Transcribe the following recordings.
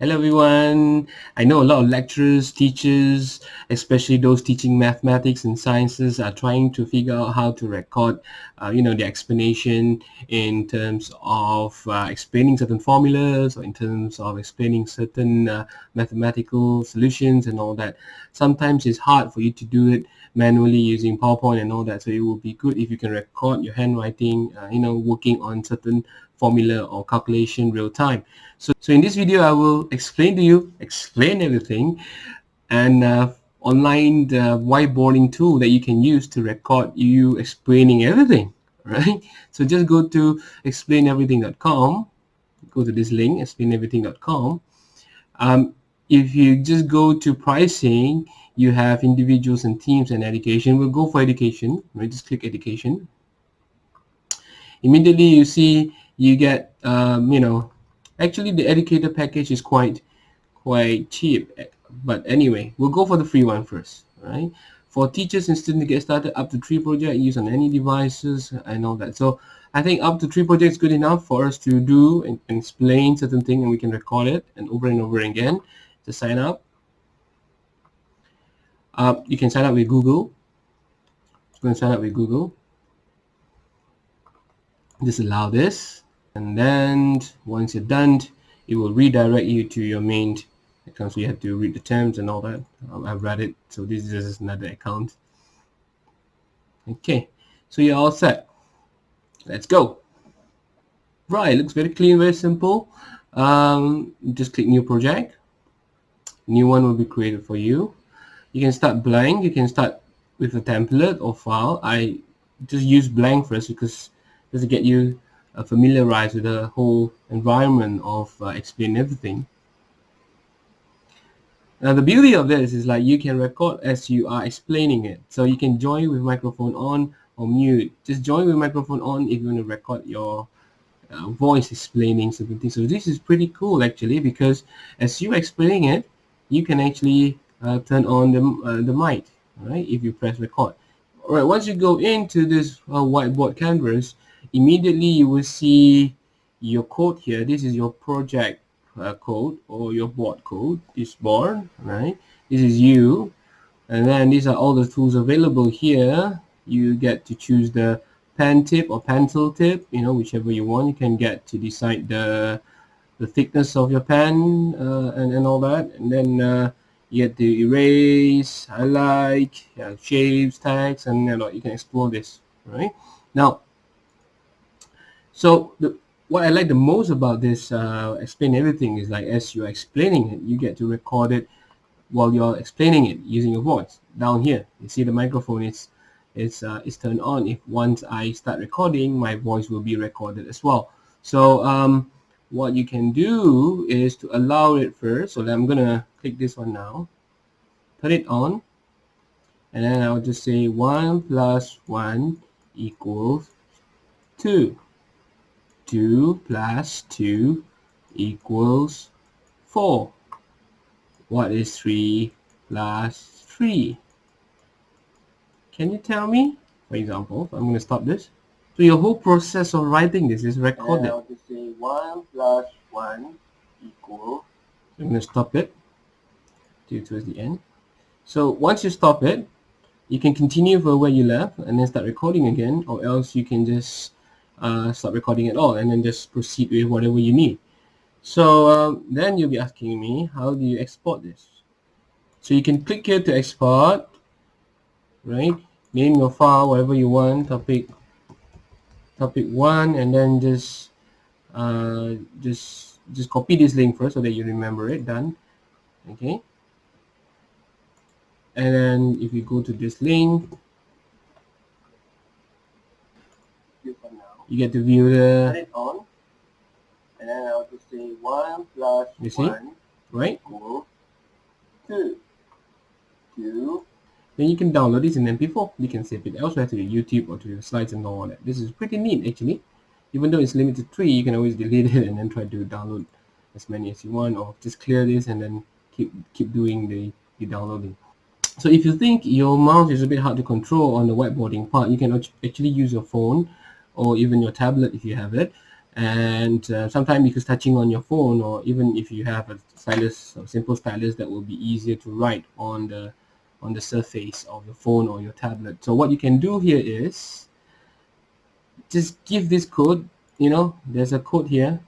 Hello everyone. I know a lot of lecturers, teachers, especially those teaching mathematics and sciences are trying to figure out how to record, uh, you know, the explanation in terms of uh, explaining certain formulas or in terms of explaining certain uh, mathematical solutions and all that. Sometimes it's hard for you to do it manually using PowerPoint and all that. So it will be good if you can record your handwriting, uh, you know, working on certain formula or calculation real time. So, so in this video, I will explain to you, explain everything and uh, online the whiteboarding tool that you can use to record you explaining everything, right? So just go to explaineverything.com, go to this link, explaineverything.com. Um, if you just go to pricing, you have individuals and teams and education. We'll go for education, right? Just click education. Immediately you see you get, um, you know, actually the educator package is quite, quite cheap. But anyway, we'll go for the free one first, right? For teachers and students to get started, up to three projects, use on any devices and all that. So I think up to three projects good enough for us to do and, explain certain thing and we can record it and over and over again to sign up. Uh, you can sign up with Google. I'm going to sign up with Google. Just allow this and then once you're done it will redirect you to your main account. So you have to read the terms and all that. Um, I've read it. So this is just another account. Okay. So you're all set. Let's go. Right looks very clean very simple. Um, just click new project. New one will be created for you. You can start blank. You can start with a template or file. I just use blank first because just to get you uh, familiarized with the whole environment of uh, explain everything. Now the beauty of this is like you can record as you are explaining it. So you can join with microphone on or mute. Just join with microphone on if you want to record your uh, voice explaining certain things. So this is pretty cool actually because as you are explaining it, you can actually uh, turn on the, uh, the mic, right? If you press record. All right, once you go into this uh, whiteboard canvas, immediately you will see your code here. This is your project uh, code or your board code this board right? This is you. And then these are all the tools available here. You get to choose the pen tip or pencil tip you know whichever you want. You can get to decide the the thickness of your pen uh, and, and all that. And then uh, you get to erase highlight yeah, shapes text and you, know, you can explore this right? Now so the, what I like the most about this uh, explain everything is like as you're explaining it, you get to record it while you're explaining it using your voice. Down here, you see the microphone is it's uh, it's turned on. If once I start recording, my voice will be recorded as well. So um, what you can do is to allow it first. So I'm gonna click this one now, turn it on, and then I'll just say one plus one equals two. 2 plus 2 equals 4. What is 3 plus 3? Can you tell me? For example, I'm going to stop this. So your whole process of writing this is recorded. Just say 1 plus 1 equals... I'm going to stop it till towards the end. So once you stop it, you can continue for where you left and then start recording again or else you can just uh, stop recording at all and then just proceed with whatever you need. So um, then you'll be asking me, how do you export this? So you can click here to export, right? Name your file, whatever you want, topic, topic one, and then just, uh, just, just copy this link first so that you remember it. Done. Okay. And then if you go to this link, you get to view the Put it on. And then I'll just say 1 plus you see? 1 right. equals 2 2 then you can download this in MP4 you can save it elsewhere to your YouTube or to your slides and all that. This is pretty neat actually. Even though it's limited to 3 you can always delete it and then try to download as many as you want or just clear this and then keep keep doing the, the downloading. So if you think your mouse is a bit hard to control on the whiteboarding part you can actually use your phone or even your tablet if you have it. And uh, sometimes because touching on your phone or even if you have a stylus or simple stylus that will be easier to write on the on the surface of your phone or your tablet. So what you can do here is just give this code you know there's a code here.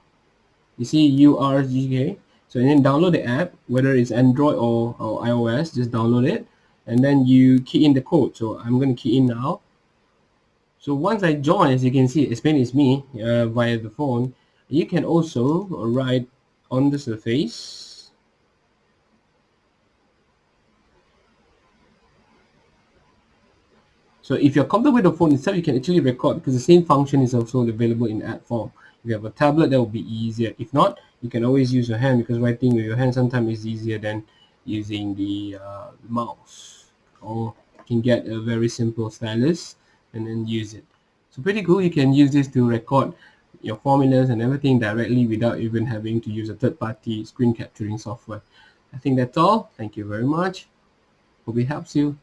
You see URGK so then download the app whether it's Android or, or iOS just download it. And then you key in the code. So I'm going to key in now so once I join, as you can see, Spain is me uh, via the phone. You can also write on the surface. So if you're comfortable with the phone itself, you can actually record because the same function is also available in app form. If you have a tablet, that will be easier. If not, you can always use your hand because writing with your hand sometimes is easier than using the uh, mouse. Or you can get a very simple stylus and then use it. So pretty cool. You can use this to record your formulas and everything directly without even having to use a third-party screen capturing software. I think that's all. Thank you very much. Hope it helps you.